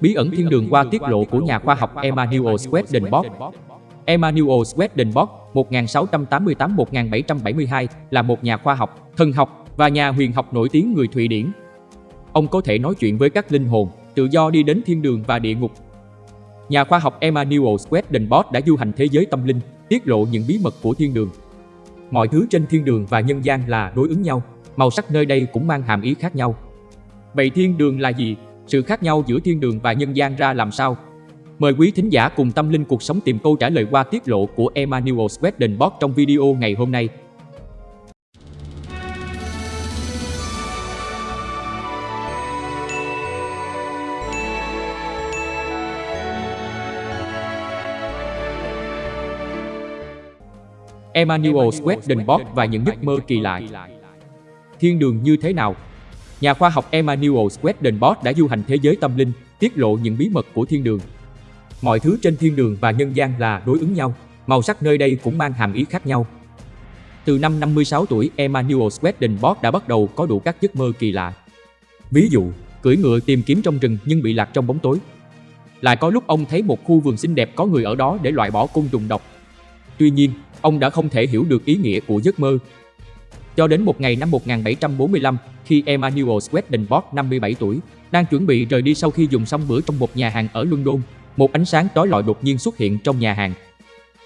Bí ẩn thiên đường qua tiết lộ của nhà khoa học Emmanuel Swedenborg. Emmanuel Swedenborg 1688-1772 là một nhà khoa học, thần học và nhà huyền học nổi tiếng người Thụy Điển. Ông có thể nói chuyện với các linh hồn, tự do đi đến thiên đường và địa ngục. Nhà khoa học Emmanuel Swedenborg đã du hành thế giới tâm linh, tiết lộ những bí mật của thiên đường. Mọi thứ trên thiên đường và nhân gian là đối ứng nhau, màu sắc nơi đây cũng mang hàm ý khác nhau. Vậy thiên đường là gì? Sự khác nhau giữa thiên đường và nhân gian ra làm sao? Mời quý thính giả cùng tâm linh cuộc sống tìm câu trả lời qua tiết lộ của Emmanuel Swedenborg trong video ngày hôm nay. Emmanuel Swedenborg và những giấc mơ kỳ lạ. Thiên đường như thế nào? Nhà khoa học Emmanuel Swedenborg đã du hành thế giới tâm linh, tiết lộ những bí mật của thiên đường. Mọi thứ trên thiên đường và nhân gian là đối ứng nhau, màu sắc nơi đây cũng mang hàm ý khác nhau. Từ năm 56 tuổi, Emmanuel Swedenborg đã bắt đầu có đủ các giấc mơ kỳ lạ. Ví dụ, cưỡi ngựa tìm kiếm trong rừng nhưng bị lạc trong bóng tối. Lại có lúc ông thấy một khu vườn xinh đẹp có người ở đó để loại bỏ côn trùng độc. Tuy nhiên, ông đã không thể hiểu được ý nghĩa của giấc mơ. Cho đến một ngày năm 1745, khi Emmanuel Swedenborg 57 tuổi, đang chuẩn bị rời đi sau khi dùng xong bữa trong một nhà hàng ở London, một ánh sáng trói lọi đột nhiên xuất hiện trong nhà hàng.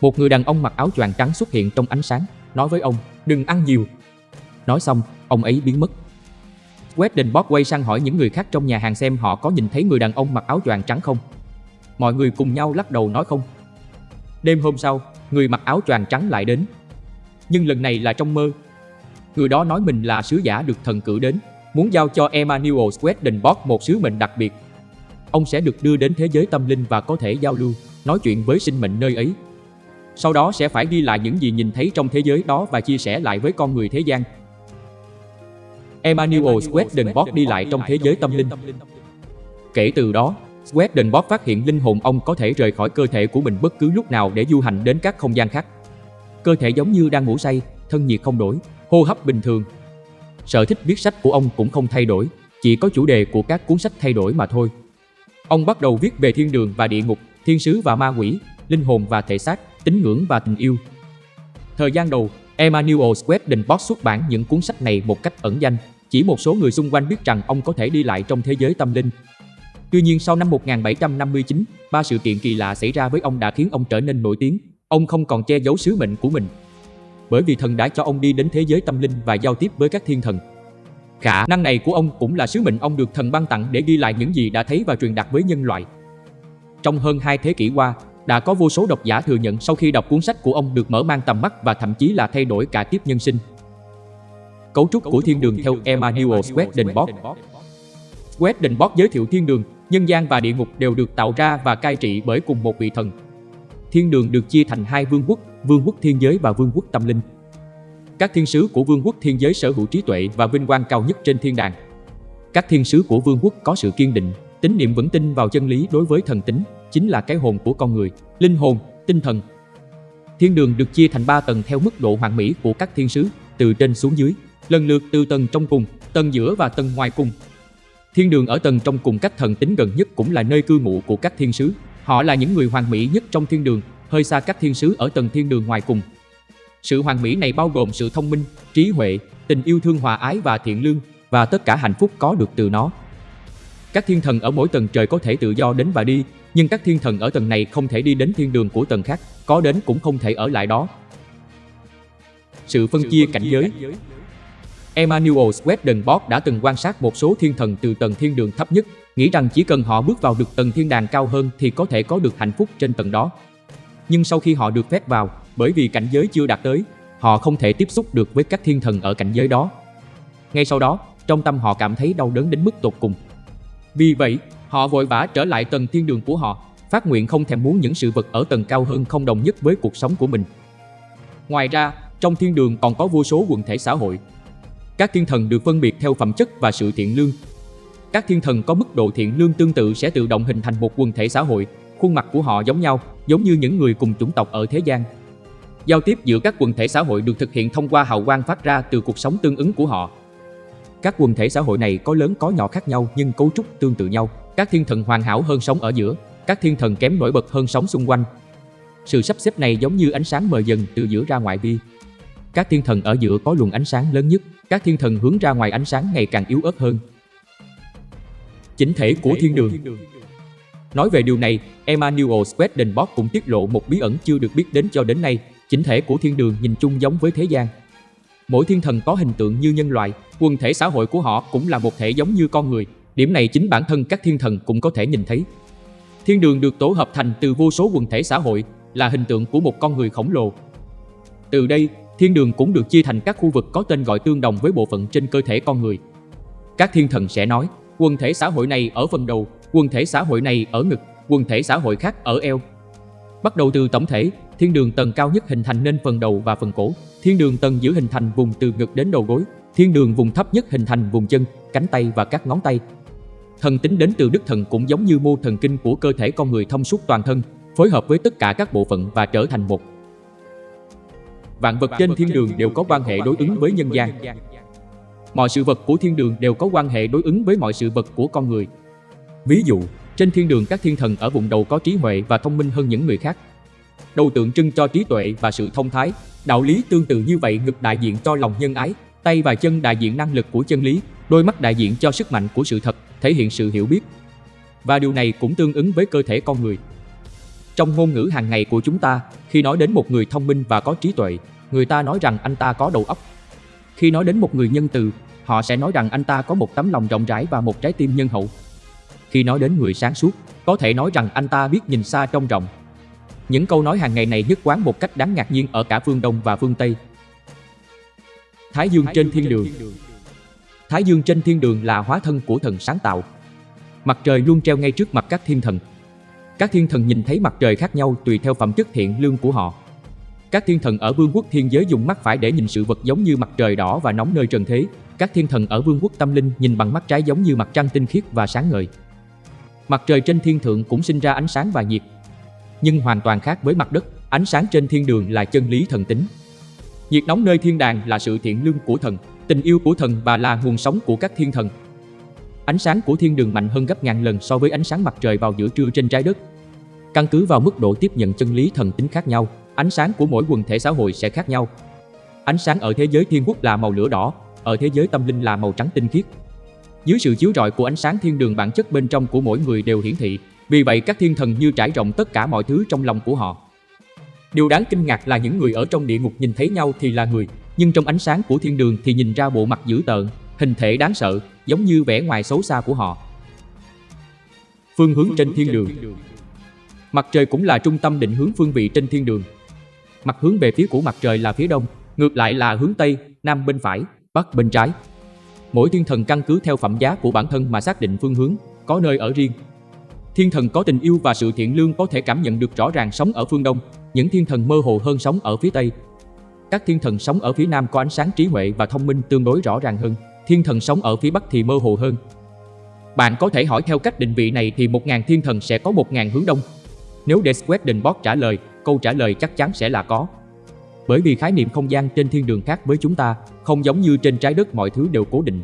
Một người đàn ông mặc áo choàng trắng xuất hiện trong ánh sáng, nói với ông, đừng ăn nhiều. Nói xong, ông ấy biến mất. Swedenborg quay sang hỏi những người khác trong nhà hàng xem họ có nhìn thấy người đàn ông mặc áo choàng trắng không. Mọi người cùng nhau lắc đầu nói không. Đêm hôm sau, người mặc áo choàng trắng lại đến. Nhưng lần này là trong mơ. Người đó nói mình là sứ giả được thần cử đến, muốn giao cho Emmanuel Swedenborg một sứ mệnh đặc biệt. Ông sẽ được đưa đến thế giới tâm linh và có thể giao lưu, nói chuyện với sinh mệnh nơi ấy. Sau đó sẽ phải ghi lại những gì nhìn thấy trong thế giới đó và chia sẻ lại với con người thế gian. Emmanuel Swedenborg đi lại trong thế giới tâm linh. Kể từ đó, Swedenborg phát hiện linh hồn ông có thể rời khỏi cơ thể của mình bất cứ lúc nào để du hành đến các không gian khác. Cơ thể giống như đang ngủ say, thân nhiệt không đổi, hô hấp bình thường. Sở thích viết sách của ông cũng không thay đổi, chỉ có chủ đề của các cuốn sách thay đổi mà thôi. Ông bắt đầu viết về thiên đường và địa ngục, thiên sứ và ma quỷ, linh hồn và thể xác, tín ngưỡng và tình yêu. Thời gian đầu, Emmanuel Swedenborg xuất bản những cuốn sách này một cách ẩn danh, chỉ một số người xung quanh biết rằng ông có thể đi lại trong thế giới tâm linh. Tuy nhiên sau năm 1759, ba sự kiện kỳ lạ xảy ra với ông đã khiến ông trở nên nổi tiếng. Ông không còn che giấu sứ mệnh của mình. Bởi vì thần đã cho ông đi đến thế giới tâm linh và giao tiếp với các thiên thần. Khả năng này của ông cũng là sứ mệnh ông được thần ban tặng để ghi lại những gì đã thấy và truyền đạt với nhân loại. Trong hơn hai thế kỷ qua, đã có vô số độc giả thừa nhận sau khi đọc cuốn sách của ông được mở mang tầm mắt và thậm chí là thay đổi cả kiếp nhân sinh. Cấu trúc của thiên đường theo Emmanuel Swedenborg Swedenborg giới thiệu thiên đường, nhân gian và địa ngục đều được tạo ra và cai trị bởi cùng một vị thần. Thiên đường được chia thành hai vương quốc, vương quốc thiên giới và vương quốc tâm linh. Các thiên sứ của vương quốc thiên giới sở hữu trí tuệ và vinh quang cao nhất trên thiên đàng. Các thiên sứ của vương quốc có sự kiên định, tín niệm vững tin vào chân lý đối với thần tính, chính là cái hồn của con người, linh hồn, tinh thần. Thiên đường được chia thành 3 tầng theo mức độ hoàn mỹ của các thiên sứ, từ trên xuống dưới, lần lượt từ tầng trong cùng, tầng giữa và tầng ngoài cùng. Thiên đường ở tầng trong cùng cách thần tính gần nhất cũng là nơi cư ngụ của các thiên sứ. Họ là những người hoàn mỹ nhất trong thiên đường, hơi xa các thiên sứ ở tầng thiên đường ngoài cùng. Sự hoàn mỹ này bao gồm sự thông minh, trí huệ, tình yêu thương hòa ái và thiện lương và tất cả hạnh phúc có được từ nó. Các thiên thần ở mỗi tầng trời có thể tự do đến và đi, nhưng các thiên thần ở tầng này không thể đi đến thiên đường của tầng khác, có đến cũng không thể ở lại đó. Sự phân chia cảnh giới Emmanuel Swedenborg đã từng quan sát một số thiên thần từ tầng thiên đường thấp nhất, nghĩ rằng chỉ cần họ bước vào được tầng thiên đàng cao hơn thì có thể có được hạnh phúc trên tầng đó. Nhưng sau khi họ được phép vào, bởi vì cảnh giới chưa đạt tới, họ không thể tiếp xúc được với các thiên thần ở cảnh giới đó. Ngay sau đó, trong tâm họ cảm thấy đau đớn đến mức tột cùng. Vì vậy, họ vội vã trở lại tầng thiên đường của họ, phát nguyện không thèm muốn những sự vật ở tầng cao hơn không đồng nhất với cuộc sống của mình. Ngoài ra, trong thiên đường còn có vô số quần thể xã hội. Các thiên thần được phân biệt theo phẩm chất và sự thiện lương. Các thiên thần có mức độ thiện lương tương tự sẽ tự động hình thành một quần thể xã hội, khuôn mặt của họ giống nhau, giống như những người cùng chủng tộc ở thế gian. Giao tiếp giữa các quần thể xã hội được thực hiện thông qua hào quang phát ra từ cuộc sống tương ứng của họ. Các quần thể xã hội này có lớn có nhỏ khác nhau nhưng cấu trúc tương tự nhau. Các thiên thần hoàn hảo hơn sống ở giữa, các thiên thần kém nổi bật hơn sống xung quanh. Sự sắp xếp này giống như ánh sáng mờ dần từ giữa ra ngoài vi. Các thiên thần ở giữa có luồng ánh sáng lớn nhất, các thiên thần hướng ra ngoài ánh sáng ngày càng yếu ớt hơn. Chính thể của thiên đường Nói về điều này, Emmanuel Swedenborg cũng tiết lộ một bí ẩn chưa được biết đến cho đến nay, chính thể của thiên đường nhìn chung giống với thế gian. Mỗi thiên thần có hình tượng như nhân loại, quần thể xã hội của họ cũng là một thể giống như con người. Điểm này chính bản thân các thiên thần cũng có thể nhìn thấy. Thiên đường được tổ hợp thành từ vô số quần thể xã hội, là hình tượng của một con người khổng lồ. Từ đây, thiên đường cũng được chia thành các khu vực có tên gọi tương đồng với bộ phận trên cơ thể con người. Các thiên thần sẽ nói, quần thể xã hội này ở phần đầu, quần thể xã hội này ở ngực, quần thể xã hội khác ở eo. Bắt đầu từ tổng thể, thiên đường tầng cao nhất hình thành nên phần đầu và phần cổ, thiên đường tầng giữa hình thành vùng từ ngực đến đầu gối, thiên đường vùng thấp nhất hình thành vùng chân, cánh tay và các ngón tay. Thần tính đến từ đức thần cũng giống như mô thần kinh của cơ thể con người thông suốt toàn thân, phối hợp với tất cả các bộ phận và trở thành một. Vạn vật trên thiên đường đều có quan hệ đối ứng với nhân gian. Mọi sự vật của thiên đường đều có quan hệ đối ứng với mọi sự vật của con người. Ví dụ, trên thiên đường các thiên thần ở vùng đầu có trí huệ và thông minh hơn những người khác. Đầu tượng trưng cho trí tuệ và sự thông thái, đạo lý tương tự như vậy ngực đại diện cho lòng nhân ái, tay và chân đại diện năng lực của chân lý, đôi mắt đại diện cho sức mạnh của sự thật, thể hiện sự hiểu biết. Và điều này cũng tương ứng với cơ thể con người. Trong ngôn ngữ hàng ngày của chúng ta, khi nói đến một người thông minh và có trí tuệ, người ta nói rằng anh ta có đầu óc. Khi nói đến một người nhân từ, họ sẽ nói rằng anh ta có một tấm lòng rộng rãi và một trái tim nhân hậu. Khi nói đến người sáng suốt, có thể nói rằng anh ta biết nhìn xa trông rộng. Những câu nói hàng ngày này nhất quán một cách đáng ngạc nhiên ở cả phương Đông và phương Tây. Thái Dương trên thiên đường Thái Dương trên thiên đường là hóa thân của thần sáng tạo. Mặt trời luôn treo ngay trước mặt các thiên thần. Các thiên thần nhìn thấy mặt trời khác nhau tùy theo phẩm chất thiện lương của họ. Các thiên thần ở vương quốc thiên giới dùng mắt phải để nhìn sự vật giống như mặt trời đỏ và nóng nơi trần thế. Các thiên thần ở vương quốc tâm linh nhìn bằng mắt trái giống như mặt trăng tinh khiết và sáng ngời. Mặt trời trên thiên thượng cũng sinh ra ánh sáng và nhiệt. Nhưng hoàn toàn khác với mặt đất, ánh sáng trên thiên đường là chân lý thần tính. Nhiệt nóng nơi thiên đàng là sự thiện lương của thần, tình yêu của thần và là nguồn sống của các thiên thần. Ánh sáng của thiên đường mạnh hơn gấp ngàn lần so với ánh sáng mặt trời vào giữa trưa trên trái đất. Căn cứ vào mức độ tiếp nhận chân lý thần tính khác nhau, ánh sáng của mỗi quần thể xã hội sẽ khác nhau. Ánh sáng ở thế giới thiên quốc là màu lửa đỏ, ở thế giới tâm linh là màu trắng tinh khiết. Dưới sự chiếu rọi của ánh sáng thiên đường bản chất bên trong của mỗi người đều hiển thị, vì vậy các thiên thần như trải rộng tất cả mọi thứ trong lòng của họ. Điều đáng kinh ngạc là những người ở trong địa ngục nhìn thấy nhau thì là người, nhưng trong ánh sáng của thiên đường thì nhìn ra bộ mặt dữ tợn, hình thể đáng sợ, giống như vẻ ngoài xấu xa của họ. Phương hướng trên thiên đường Mặt trời cũng là trung tâm định hướng phương vị trên thiên đường. Mặt hướng về phía của mặt trời là phía đông, ngược lại là hướng tây, nam bên phải, bắc bên trái. Mỗi thiên thần căn cứ theo phẩm giá của bản thân mà xác định phương hướng, có nơi ở riêng. Thiên thần có tình yêu và sự thiện lương có thể cảm nhận được rõ ràng sống ở phương đông, những thiên thần mơ hồ hơn sống ở phía tây. Các thiên thần sống ở phía nam có ánh sáng trí huệ và thông minh tương đối rõ ràng hơn, thiên thần sống ở phía bắc thì mơ hồ hơn. Bạn có thể hỏi theo cách định vị này thì 1.000 thiên thần sẽ có 1.000 hướng đông. Nếu để Swedenborg trả lời, câu trả lời chắc chắn sẽ là có. Bởi vì khái niệm không gian trên thiên đường khác với chúng ta, không giống như trên trái đất mọi thứ đều cố định.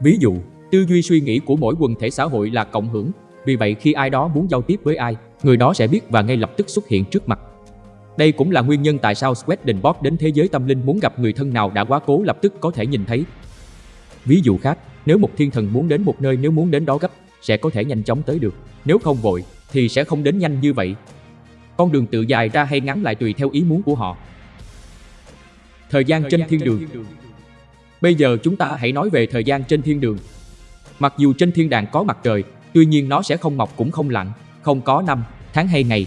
Ví dụ, tư duy suy nghĩ của mỗi quần thể xã hội là cộng hưởng, vì vậy khi ai đó muốn giao tiếp với ai, người đó sẽ biết và ngay lập tức xuất hiện trước mặt. Đây cũng là nguyên nhân tại sao Swedenborg đến thế giới tâm linh muốn gặp người thân nào đã quá cố lập tức có thể nhìn thấy. Ví dụ khác, nếu một thiên thần muốn đến một nơi nếu muốn đến đó gấp, sẽ có thể nhanh chóng tới được. Nếu không vội, thì sẽ không đến nhanh như vậy. Con đường tự dài ra hay ngắn lại tùy theo ý muốn của họ. Thời gian trên thiên đường Bây giờ chúng ta hãy nói về thời gian trên thiên đường. Mặc dù trên thiên đàng có mặt trời, tuy nhiên nó sẽ không mọc cũng không lặn, không có năm, tháng hay ngày.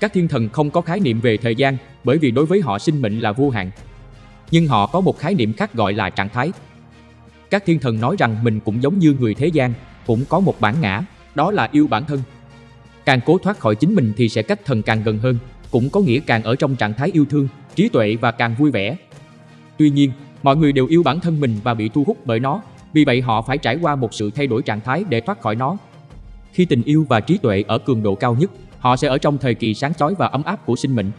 Các thiên thần không có khái niệm về thời gian bởi vì đối với họ sinh mệnh là vô hạn. Nhưng họ có một khái niệm khác gọi là trạng thái. Các thiên thần nói rằng mình cũng giống như người thế gian, cũng có một bản ngã, đó là yêu bản thân. Càng cố thoát khỏi chính mình thì sẽ cách thần càng gần hơn, cũng có nghĩa càng ở trong trạng thái yêu thương, trí tuệ và càng vui vẻ. Tuy nhiên, mọi người đều yêu bản thân mình và bị thu hút bởi nó, vì vậy họ phải trải qua một sự thay đổi trạng thái để thoát khỏi nó. Khi tình yêu và trí tuệ ở cường độ cao nhất, họ sẽ ở trong thời kỳ sáng chói và ấm áp của sinh mệnh.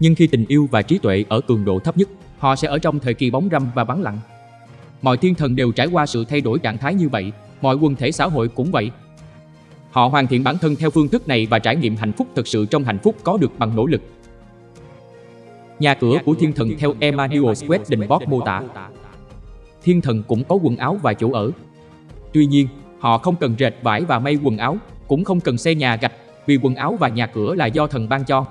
Nhưng khi tình yêu và trí tuệ ở cường độ thấp nhất, họ sẽ ở trong thời kỳ bóng râm và vắng lặng. Mọi thiên thần đều trải qua sự thay đổi trạng thái như vậy, mọi quần thể xã hội cũng vậy. Họ hoàn thiện bản thân theo phương thức này và trải nghiệm hạnh phúc thực sự trong hạnh phúc có được bằng nỗ lực. Nhà cửa của thiên thần theo Emmanuel Swedenborg mô tả. Thiên thần cũng có quần áo và chỗ ở. Tuy nhiên, họ không cần rệt vải và may quần áo, cũng không cần xây nhà gạch, vì quần áo và nhà cửa là do thần ban cho.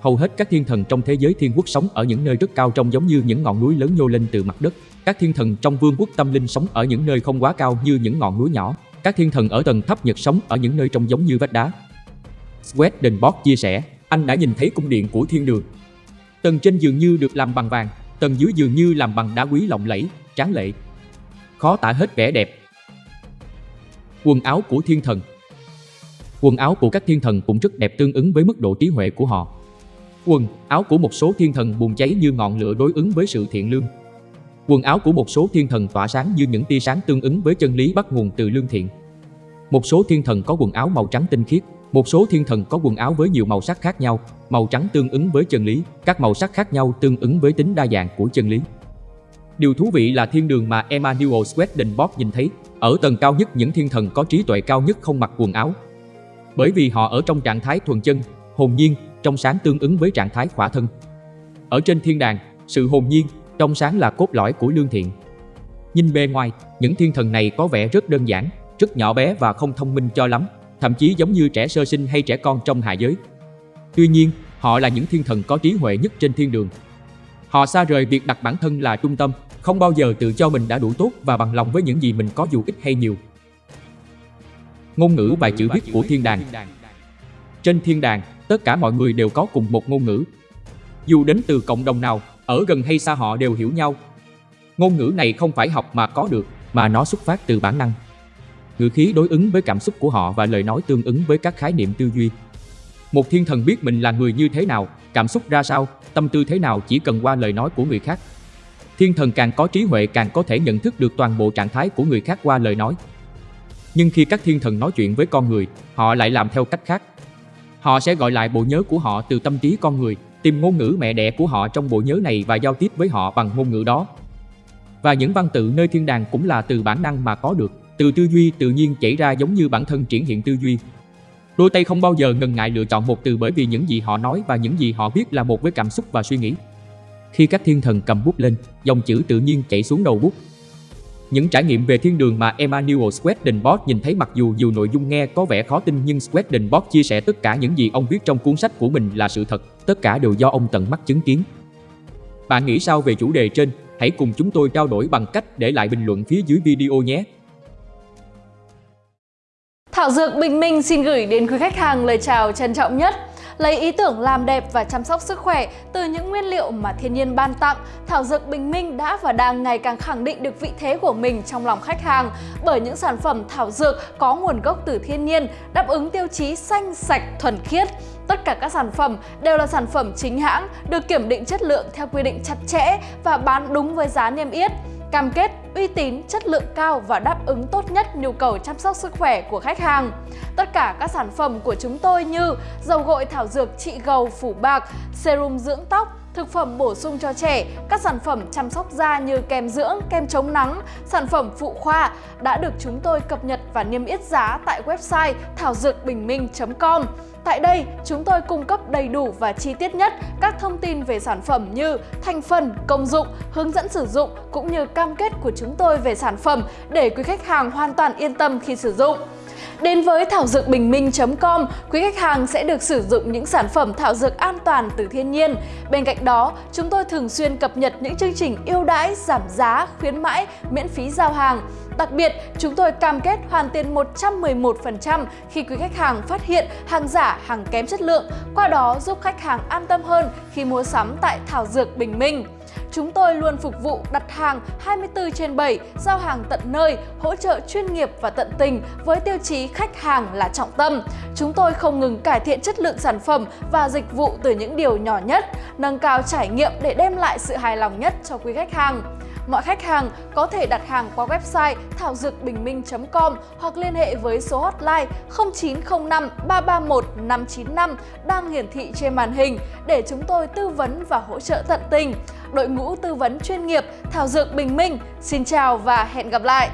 Hầu hết các thiên thần trong thế giới thiên quốc sống ở những nơi rất cao trông giống như những ngọn núi lớn nhô lên từ mặt đất. Các thiên thần trong vương quốc tâm linh sống ở những nơi không quá cao như những ngọn núi nhỏ. Các thiên thần ở tầng thấp nhật sống ở những nơi trông giống như vách đá. Swedenborg chia sẻ, anh đã nhìn thấy cung điện của thiên đường. Tầng trên dường như được làm bằng vàng, tầng dưới dường như làm bằng đá quý lộng lẫy, tráng lệ. Khó tả hết vẻ đẹp. Quần áo của thiên thần Quần áo của các thiên thần cũng rất đẹp tương ứng với mức độ trí huệ của họ. Quần áo của một số thiên thần bùng cháy như ngọn lửa đối ứng với sự thiện lương. Quần áo của một số thiên thần tỏa sáng như những tia sáng tương ứng với chân lý bắt nguồn từ lương thiện. Một số thiên thần có quần áo màu trắng tinh khiết, một số thiên thần có quần áo với nhiều màu sắc khác nhau, màu trắng tương ứng với chân lý, các màu sắc khác nhau tương ứng với tính đa dạng của chân lý. Điều thú vị là thiên đường mà Emmanuel Swedenborg nhìn thấy, ở tầng cao nhất những thiên thần có trí tuệ cao nhất không mặc quần áo. Bởi vì họ ở trong trạng thái thuần chân, hồn nhiên, trong sáng tương ứng với trạng thái khỏa thân. Ở trên thiên đàng, sự hồn nhiên, trong sáng là cốt lõi của lương thiện. Nhìn bề ngoài, những thiên thần này có vẻ rất đơn giản, rất nhỏ bé và không thông minh cho lắm, thậm chí giống như trẻ sơ sinh hay trẻ con trong hạ giới. Tuy nhiên, họ là những thiên thần có trí huệ nhất trên thiên đường. Họ xa rời việc đặt bản thân là trung tâm, không bao giờ tự cho mình đã đủ tốt và bằng lòng với những gì mình có dù ít hay nhiều. Ngôn ngữ bài chữ viết của thiên đàng Trên thiên đàng, tất cả mọi người đều có cùng một ngôn ngữ. Dù đến từ cộng đồng nào, ở gần hay xa họ đều hiểu nhau. Ngôn ngữ này không phải học mà có được, mà nó xuất phát từ bản năng. Ngữ khí đối ứng với cảm xúc của họ và lời nói tương ứng với các khái niệm tư duy. Một thiên thần biết mình là người như thế nào, cảm xúc ra sao, tâm tư thế nào chỉ cần qua lời nói của người khác. Thiên thần càng có trí huệ càng có thể nhận thức được toàn bộ trạng thái của người khác qua lời nói. Nhưng khi các thiên thần nói chuyện với con người, họ lại làm theo cách khác. Họ sẽ gọi lại bộ nhớ của họ từ tâm trí con người, tìm ngôn ngữ mẹ đẻ của họ trong bộ nhớ này và giao tiếp với họ bằng ngôn ngữ đó. Và những văn tự nơi thiên đàng cũng là từ bản năng mà có được, từ tư duy tự nhiên chảy ra giống như bản thân triển hiện tư duy. Đôi tay không bao giờ ngần ngại lựa chọn một từ bởi vì những gì họ nói và những gì họ biết là một với cảm xúc và suy nghĩ. Khi các thiên thần cầm bút lên, dòng chữ tự nhiên chảy xuống đầu bút. Những trải nghiệm về thiên đường mà Emmanuel Swedenborg nhìn thấy mặc dù dù nội dung nghe có vẻ khó tin nhưng Swedenborg chia sẻ tất cả những gì ông viết trong cuốn sách của mình là sự thật, tất cả đều do ông tận mắt chứng kiến. Bạn nghĩ sao về chủ đề trên? Hãy cùng chúng tôi trao đổi bằng cách để lại bình luận phía dưới video nhé. Thảo Dược Bình Minh xin gửi đến quý khách hàng lời chào trân trọng nhất. Lấy ý tưởng làm đẹp và chăm sóc sức khỏe từ những nguyên liệu mà thiên nhiên ban tặng, Thảo Dược Bình Minh đã và đang ngày càng khẳng định được vị thế của mình trong lòng khách hàng bởi những sản phẩm thảo dược có nguồn gốc từ thiên nhiên, đáp ứng tiêu chí xanh, sạch, thuần khiết. Tất cả các sản phẩm đều là sản phẩm chính hãng, được kiểm định chất lượng theo quy định chặt chẽ và bán đúng với giá niêm yết cam kết uy tín, chất lượng cao và đáp ứng tốt nhất nhu cầu chăm sóc sức khỏe của khách hàng. Tất cả các sản phẩm của chúng tôi như dầu gội thảo dược trị gầu phủ bạc, serum dưỡng tóc, thực phẩm bổ sung cho trẻ, các sản phẩm chăm sóc da như kem dưỡng, kem chống nắng, sản phẩm phụ khoa đã được chúng tôi cập nhật và niêm yết giá tại website thảo dược bình minh.com. Tại đây, chúng tôi cung cấp đầy đủ và chi tiết nhất các thông tin về sản phẩm như thành phần, công dụng, hướng dẫn sử dụng cũng như cam kết của chúng tôi về sản phẩm để quý khách hàng hoàn toàn yên tâm khi sử dụng. Đến với thảo dược bình minh.com, quý khách hàng sẽ được sử dụng những sản phẩm thảo dược an toàn từ thiên nhiên. Bên cạnh đó, chúng tôi thường xuyên cập nhật những chương trình ưu đãi, giảm giá, khuyến mãi, miễn phí giao hàng. Đặc biệt, chúng tôi cam kết hoàn tiền 111% khi quý khách hàng phát hiện hàng giả, hàng kém chất lượng, qua đó giúp khách hàng an tâm hơn khi mua sắm tại Thảo Dược Bình Minh. Chúng tôi luôn phục vụ đặt hàng 24 trên 7, giao hàng tận nơi, hỗ trợ chuyên nghiệp và tận tình với tiêu chí khách hàng là trọng tâm. Chúng tôi không ngừng cải thiện chất lượng sản phẩm và dịch vụ từ những điều nhỏ nhất, nâng cao trải nghiệm để đem lại sự hài lòng nhất cho quý khách hàng. Mọi khách hàng có thể đặt hàng qua website thảo dược bình minh.com hoặc liên hệ với số hotline 0905 331 595 đang hiển thị trên màn hình để chúng tôi tư vấn và hỗ trợ tận tình. Đội ngũ tư vấn chuyên nghiệp Thảo Dược Bình Minh, xin chào và hẹn gặp lại!